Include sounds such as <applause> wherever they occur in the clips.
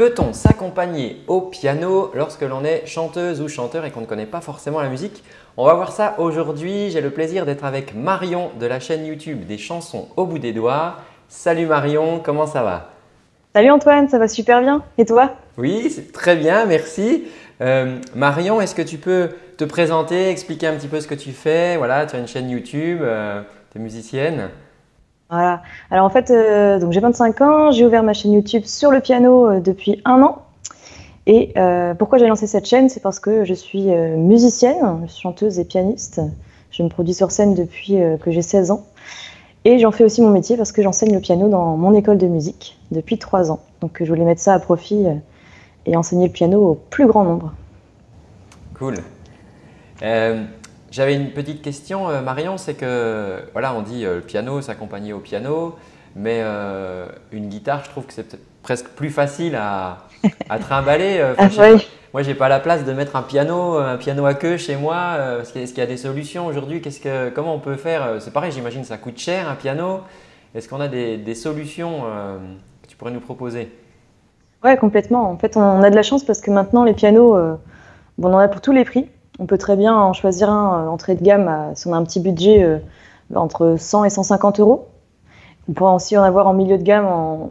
Peut-on s'accompagner au piano lorsque l'on est chanteuse ou chanteur et qu'on ne connaît pas forcément la musique? On va voir ça aujourd'hui. J'ai le plaisir d'être avec Marion de la chaîne YouTube des chansons au bout des doigts. Salut Marion, comment ça va? Salut Antoine, ça va super bien. Et toi? Oui, très bien, merci. Euh, Marion, est-ce que tu peux te présenter, expliquer un petit peu ce que tu fais? Voilà, tu as une chaîne YouTube, euh, tu es musicienne. Voilà. Alors en fait, euh, j'ai 25 ans, j'ai ouvert ma chaîne YouTube sur le piano depuis un an. Et pourquoi j'ai lancé cette chaîne? C'est parce que je suis musicienne, chanteuse et pianiste. Je me produis sur scène depuis que j'ai 16 ans. Et j'en fais aussi mon métier parce que j'enseigne le piano dans mon école de musique depuis 3 ans. Donc je voulais mettre ça à profit et enseigner le piano au plus grand nombre. Cool. Euh, j'avais une petite question, euh, Marion, c'est que voilà, on dit euh, le piano, s'accompagner au piano, mais une guitare, je trouve que c'est presque plus facile à, à trimballer. ah, oui. Moi, j'ai pas la place de mettre un piano, un piano à queue chez moi. Est-ce qu'il y a des solutions aujourd'hui? Que, Comment on peut faire C'est pareil, j'imagine ça coûte cher un piano. Est-ce qu'on a des, des solutions que tu pourrais nous proposer? Ouais, complètement. En fait, on a de la chance parce que maintenant, les pianos, euh, bon, on en a pour tous les prix. On peut très bien en choisir un euh, entrée de gamme si on a un petit budget euh, entre 100 et 150 euros. On pourra aussi en avoir en milieu de gamme en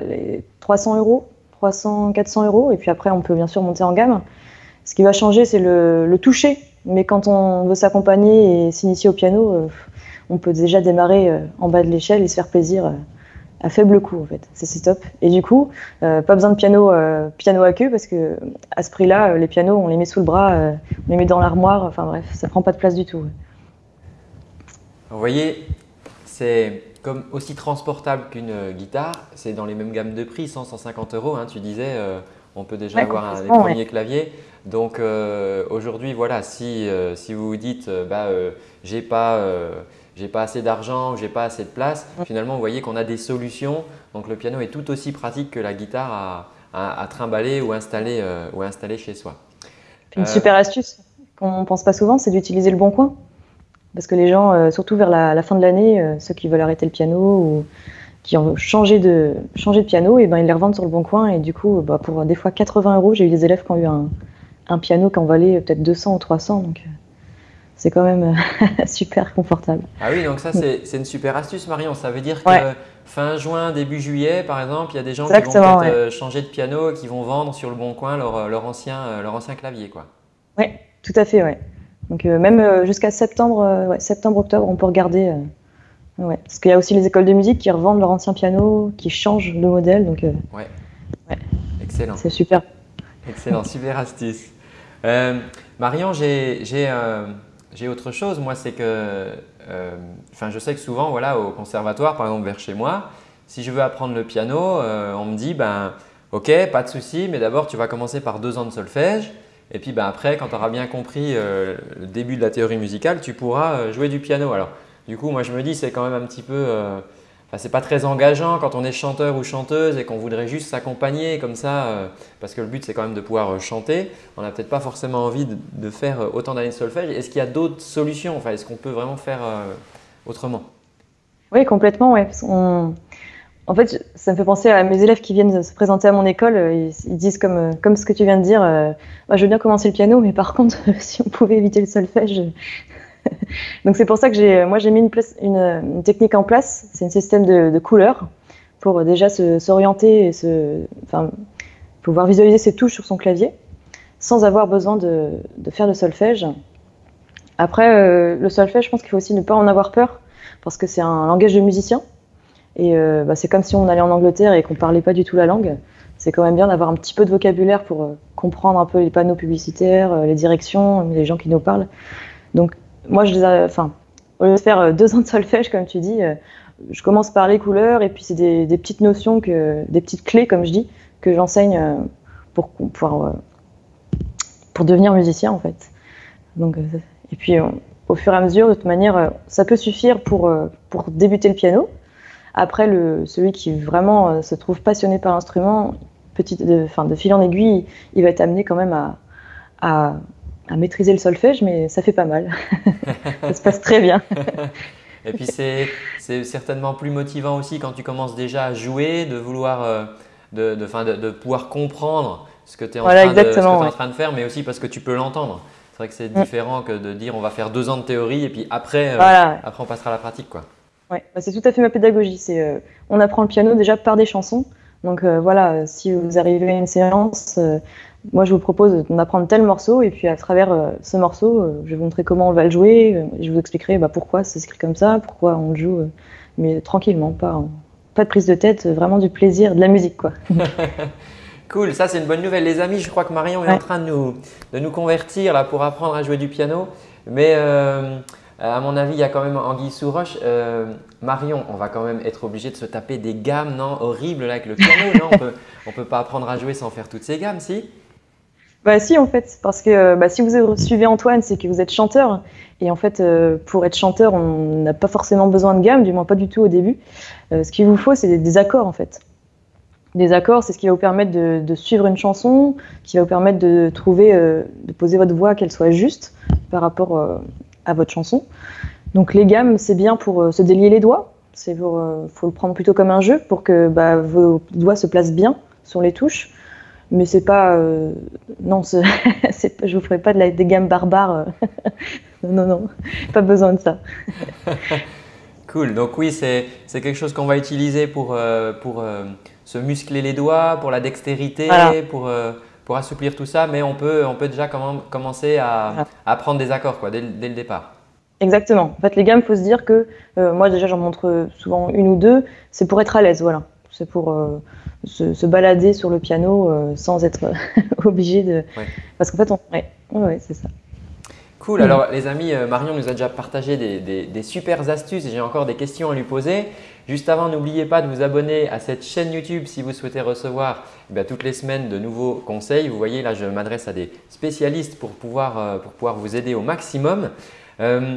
les 300 euros, 300, 400 euros. Et puis après, on peut bien sûr monter en gamme. Ce qui va changer, c'est le, le, toucher. Mais quand on veut s'accompagner et s'initier au piano, on peut déjà démarrer en bas de l'échelle et se faire plaisir à faible coût en fait. C'est top. Et du coup, euh, pas besoin de piano, euh, piano à queue parce que à ce prix-là, euh, les pianos, on les met sous le bras, on les met dans l'armoire. Enfin bref, ça prend pas de place du tout. Vous voyez, c'est comme aussi transportable qu'une guitare. C'est dans les mêmes gammes de prix, 100-150 euros. Hein, tu disais, on peut déjà avoir un, les premiers claviers. Donc aujourd'hui, voilà, si, si vous vous dites, bah, j'ai pas j'ai pas assez d'argent, j'ai pas assez de place. Finalement, vous voyez qu'on a des solutions. Donc le piano est tout aussi pratique que la guitare à, à, trimballer ou installer, euh, ou installer chez soi. Une euh, super astuce qu'on ne pense pas souvent, c'est d'utiliser le bon coin. Parce que les gens, euh, surtout vers la, fin de l'année, ceux qui veulent arrêter le piano ou qui ont changé de, changé de piano, et eh ben, ils les revendent sur le bon coin. Et du coup, bah, pour des fois 80 euros, j'ai eu des élèves qui ont eu un, un piano qui en valait peut-être 200 ou 300. Donc, c'est quand même euh, <laughs> super confortable. Ah oui, donc ça c'est une super astuce Marion. Ça veut dire que fin juin, début juillet par exemple, il y a des gens qui vont peut-être euh, changer de piano et qui vont vendre sur le bon coin leur, euh, leur ancien, leur ancien clavier. Oui, tout à fait. Ouais. Donc même jusqu'à septembre, septembre, octobre, on peut regarder. Ouais. Parce qu'il y a aussi les écoles de musique qui revendent leur ancien piano, qui changent de modèle. Donc, ouais. Excellent. C'est super. Excellent, super astuce. Marion, j'ai j'ai autre chose, moi, c'est que, euh, enfin, je sais que souvent, voilà, au conservatoire, par exemple, vers chez moi, si je veux apprendre le piano, euh, on me dit, ben, ok, pas de souci, mais d'abord, tu vas commencer par deux ans de solfège. Et puis ben, après, quand tu auras bien compris euh, le début de la théorie musicale, tu pourras jouer du piano. Alors, du coup, moi, je me dis, c'est quand même un petit peu C'est pas très engageant quand on est chanteur ou chanteuse et qu'on voudrait juste s'accompagner comme ça, euh, parce que le but c'est quand même de pouvoir euh, chanter. On n'a peut-être pas forcément envie de, faire euh, autant d'années de solfège. Est-ce qu'il y a d'autres solutions? Enfin, Est-ce qu'on peut vraiment faire autrement? Oui, complètement. Ouais. En fait, ça me fait penser à mes élèves qui viennent se présenter à mon école. Ils, disent comme, comme ce que tu viens de dire, bah, je veux bien commencer le piano, mais par contre, <laughs> si on pouvait éviter le solfège, <laughs> Donc c'est pour ça que j'ai, moi j'ai mis une, technique en place, c'est un système de, couleurs pour déjà s'orienter et se, pouvoir visualiser ses touches sur son clavier sans avoir besoin de, faire de solfège. Après, euh, le solfège, je pense qu'il faut aussi ne pas en avoir peur parce que c'est un langage de musicien et euh, bah, c'est comme si on allait en Angleterre et qu'on parlait pas du tout la langue. C'est quand même bien d'avoir un petit peu de vocabulaire pour euh, comprendre un peu les panneaux publicitaires, les directions, les gens qui nous parlent. Donc moi, je les enfin, au lieu de faire euh, deux ans de solfège, comme tu dis, euh, je commence par les couleurs et puis c'est des, petites notions, des petites clés, comme je dis, que j'enseigne euh, pour, pour, devenir musicien, en fait. Donc, et puis, au fur et à mesure, de toute manière, ça peut suffire pour, pour débuter le piano. Après, le, celui qui vraiment se trouve passionné par l'instrument, de, de fil en aiguille, il va être amené quand même à à maîtriser le solfège, mais ça fait pas mal. <laughs> ça se passe très bien. Et puis c'est certainement plus motivant aussi quand tu commences déjà à jouer, de vouloir euh, de, de, pouvoir comprendre ce que tu es, en, train de, en train de faire, mais aussi parce que tu peux l'entendre. C'est vrai que c'est mm. différent que de dire on va faire deux ans de théorie et puis après, euh, après on passera à la pratique. Quoi. Ouais, bah, c'est tout à fait ma pédagogie. C'est, euh, on apprend le piano déjà par des chansons. Donc euh, voilà, si vous arrivez à une séance, moi je vous propose d'apprendre tel morceau et puis à travers ce morceau, je vais vous montrer comment on va le jouer. je vous expliquerai bah, pourquoi c'est écrit comme ça, pourquoi on le joue, mais tranquillement, pas, pas de prise de tête, vraiment du plaisir, de la musique quoi. <laughs> Cool, ça c'est une bonne nouvelle les amis. Je crois que Marion est en train de nous, de nous convertir là pour apprendre à jouer du piano. Mais euh, à mon avis, il y a quand même Anguille sous roche. Euh, Marion, on va quand même être obligé de se taper des gammes non? Horribles là, avec le piano. non? On peut, ne peut pas apprendre à jouer sans faire toutes ces gammes, si? Bah si en fait, parce que bah, si vous suivez Antoine, c'est que vous êtes chanteur. Et en fait, euh, pour être chanteur, on n'a pas forcément besoin de gamme, du moins pas du tout au début. ce qu'il vous faut, c'est des accords en fait des accords, c'est ce qui va vous permettre de, suivre une chanson, qui va vous permettre de trouver, euh, de poser votre voix, qu'elle soit juste par rapport euh, à votre chanson. Donc les gammes, c'est bien pour euh, se délier les doigts. C'est pour, faut le prendre plutôt comme un jeu pour que bah, vos doigts se placent bien sur les touches. Mais c'est pas, non, <laughs> je vous ferai pas de la, des gammes barbares. <laughs> non, non, pas besoin de ça. <laughs> cool. Donc oui, c'est quelque chose qu'on va utiliser pour, pour se muscler les doigts, pour la dextérité, pour, euh, pour assouplir tout ça, mais on peut, on peut déjà commencer à, apprendre des accords quoi, dès, le départ. Exactement. En fait, les gammes, il faut se dire que euh, moi déjà j'en montre souvent une ou deux, c'est pour être à l'aise, voilà. C'est pour euh, se, balader sur le piano sans être <laughs> obligé de. Parce qu'en fait, on... ouais, ouais, c'est ça. Cool. Alors, les amis, Marion nous a déjà partagé des, des, des super astuces. J'ai encore des questions à lui poser. Juste avant, n'oubliez pas de vous abonner à cette chaîne YouTube si vous souhaitez recevoir eh toutes les semaines de nouveaux conseils. Vous voyez là, je m'adresse à des spécialistes pour pouvoir, euh, pour pouvoir vous aider au maximum. Euh,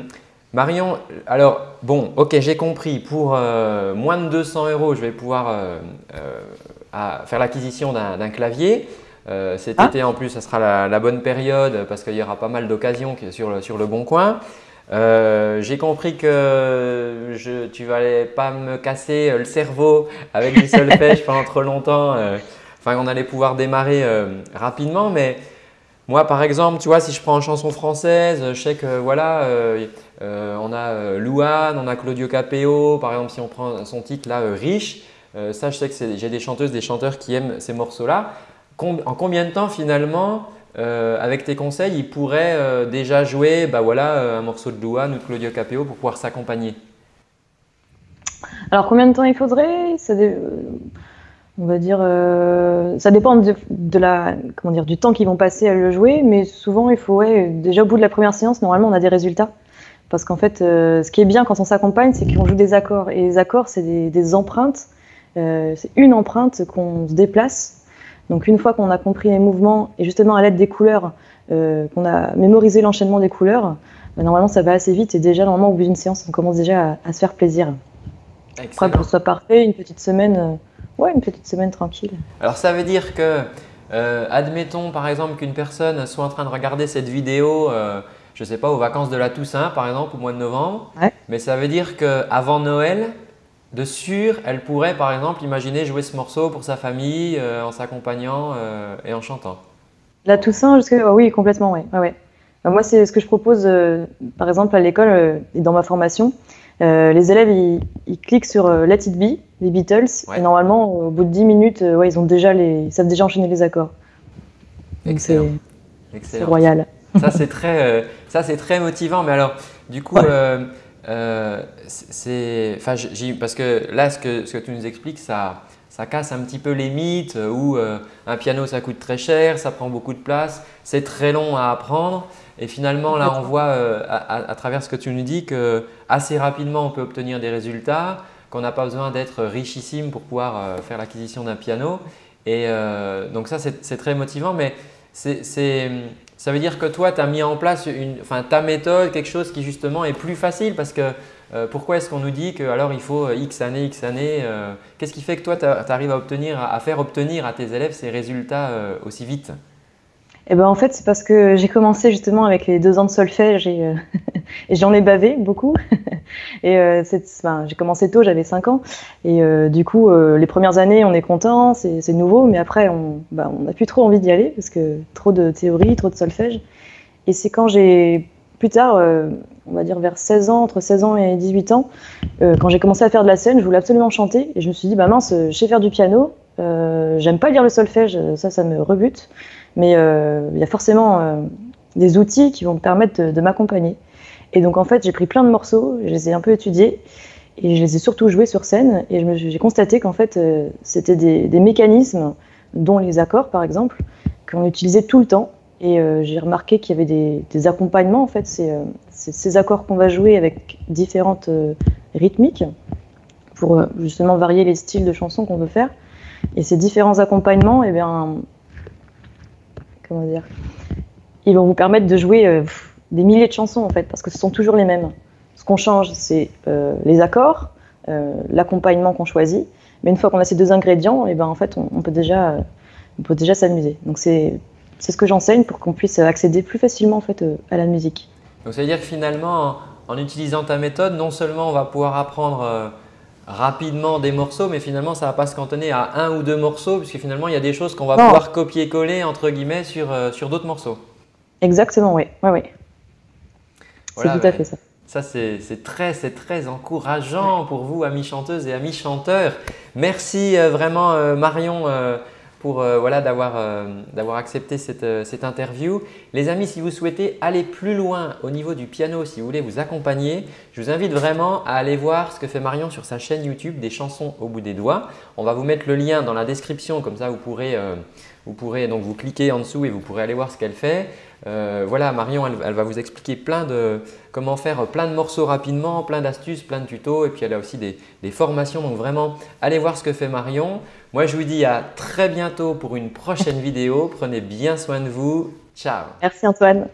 Marion, alors bon, ok, j'ai compris. Pour euh, moins de 200 euros, je vais pouvoir faire l'acquisition d'un clavier. cet ah. été en plus, ça sera la, bonne période parce qu'il y aura pas mal d'occasions sur, sur le bon coin. Euh, j'ai compris que je, tu n'allais pas me casser le cerveau avec du <laughs> solfège pendant trop longtemps. Euh, enfin, on allait pouvoir démarrer euh, rapidement. Mais moi, par exemple, tu vois, si je prends une chanson française, je sais que voilà, on a Louane, on a Claudio Capéo. Par exemple, si on prend son titre là, Riche, ça, je sais que j'ai des chanteuses, des chanteurs qui aiment ces morceaux-là. en combien de temps finalement euh, avec tes conseils, il pourrait euh, déjà jouer bah voilà, euh, un morceau de Louane ou de Claudio Capéo pour pouvoir s'accompagner? Alors combien de temps il faudrait? On va dire, ça dépend de, la, comment dire, du temps qu'ils vont passer à le jouer, mais souvent il faut, déjà au bout de la première séance, normalement on a des résultats. Parce qu'en fait, ce qui est bien quand on s'accompagne, c'est qu'on joue des accords. Et les accords, c'est des, des, empreintes. c'est une empreinte qu'on se déplace donc une fois qu'on a compris les mouvements et justement à l'aide des couleurs, euh, qu'on a mémorisé l'enchaînement des couleurs, normalement ça va assez vite et déjà normalement au bout d'une séance on commence déjà à, se faire plaisir. Après pour que ce soit parfait, une petite semaine, euh, ouais une petite semaine tranquille. Alors ça veut dire que, euh, admettons par exemple qu'une personne soit en train de regarder cette vidéo, je ne sais pas aux vacances de la Toussaint par exemple au mois de novembre, mais ça veut dire qu'avant Noël, de sûr, elle pourrait par exemple imaginer jouer ce morceau pour sa famille euh, en s'accompagnant euh, et en chantant. La Toussaint, jusque oui, complètement, oui. Ouais, moi, c'est ce que je propose, euh, par exemple, à l'école et dans ma formation. Les élèves, ils, cliquent sur Let It Be, les Beatles, et normalement, au bout de 10 minutes, ouais, ils, ont déjà les, savent déjà enchaîner les accords. Excellent. C'est royal. Ça, c'est <laughs> très, très motivant. Mais alors, du coup, euh, c'est, enfin, parce que là, ce que, ce que tu nous expliques, ça, ça casse un petit peu les mythes où euh, un piano ça coûte très cher, ça prend beaucoup de place, c'est très long à apprendre. Et finalement, là, on voit euh, à, travers ce que tu nous dis que assez rapidement, on peut obtenir des résultats, qu'on n'a pas besoin d'être richissime pour pouvoir faire l'acquisition d'un piano. Et donc ça, c'est très motivant, mais ça veut dire que toi, tu as mis en place une, ta méthode, quelque chose qui justement est plus facile parce que euh, pourquoi est-ce qu'on nous dit que alors il faut X années, X années euh, Qu'est-ce qui fait que toi, tu arrives à, obtenir, à faire obtenir à tes élèves ces résultats euh, aussi vite? Eh ben, en fait, c'est parce que j'ai commencé justement avec les deux ans de solfège et, <laughs> j'en ai bavé beaucoup. <laughs> et euh, enfin, j'ai commencé tôt, j'avais 5 ans. Et euh, du coup, euh, les premières années, on est content, c'est nouveau, mais après, on n'a plus trop envie d'y aller parce que trop de théorie, trop de solfège. Et c'est quand j'ai, plus tard, on va dire vers 16 ans, entre 16 ans et 18 ans, quand j'ai commencé à faire de la scène, je voulais absolument chanter. Et je me suis dit, bah mince, je sais faire du piano, j'aime pas lire le solfège, ça, ça me rebute. Mais il y a forcément des outils qui vont me permettre de m'accompagner. Et donc en fait, j'ai pris plein de morceaux, je les ai un peu étudiés et je les ai surtout joués sur scène. Et j'ai constaté qu'en fait, euh, c'était des, mécanismes, dont les accords par exemple, qu'on utilisait tout le temps. Et euh, j'ai remarqué qu'il y avait des, accompagnements, en fait, c'est euh, ces accords qu'on va jouer avec différentes rythmiques pour justement varier les styles de chansons qu'on veut faire. Et ces différents accompagnements, eh bien, comment dire, ils vont vous permettre de jouer des milliers de chansons en fait, parce que ce sont toujours les mêmes. Ce qu'on change, c'est euh, les accords, euh, l'accompagnement qu'on choisit. Mais une fois qu'on a ces deux ingrédients, eh ben en fait, on, peut déjà, on peut déjà s'amuser. Donc c'est c'est ce que j'enseigne pour qu'on puisse accéder plus facilement en fait euh, à la musique. Donc ça veut dire que finalement, en, utilisant ta méthode, non seulement on va pouvoir apprendre rapidement des morceaux, mais finalement ça ne va pas se cantonner à un ou deux morceaux, puisque finalement il y a des choses qu'on va pouvoir copier-coller entre guillemets sur, sur d'autres morceaux. Exactement, oui. oui, oui. C'est tout à fait ça. Ça, c'est très, très encourageant pour vous, amis chanteuses et amis chanteurs. Merci euh, vraiment euh, Marion euh, pour voilà, d'avoir accepté cette, cette, interview. Les amis, si vous souhaitez aller plus loin au niveau du piano, si vous voulez vous accompagner, je vous invite vraiment à aller voir ce que fait Marion sur sa chaîne YouTube des chansons au bout des doigts. On va vous mettre le lien dans la description, comme ça vous pourrez, vous pourrez donc vous cliquer en dessous et vous pourrez aller voir ce qu'elle fait. Euh, voilà, Marion, elle, va vous expliquer plein de, comment faire plein de morceaux rapidement, plein d'astuces, plein de tutos et puis elle a aussi des, des, formations. Donc vraiment, allez voir ce que fait Marion. Moi, je vous dis à très bientôt pour une prochaine <laughs> vidéo. Prenez bien soin de vous. Ciao Merci Antoine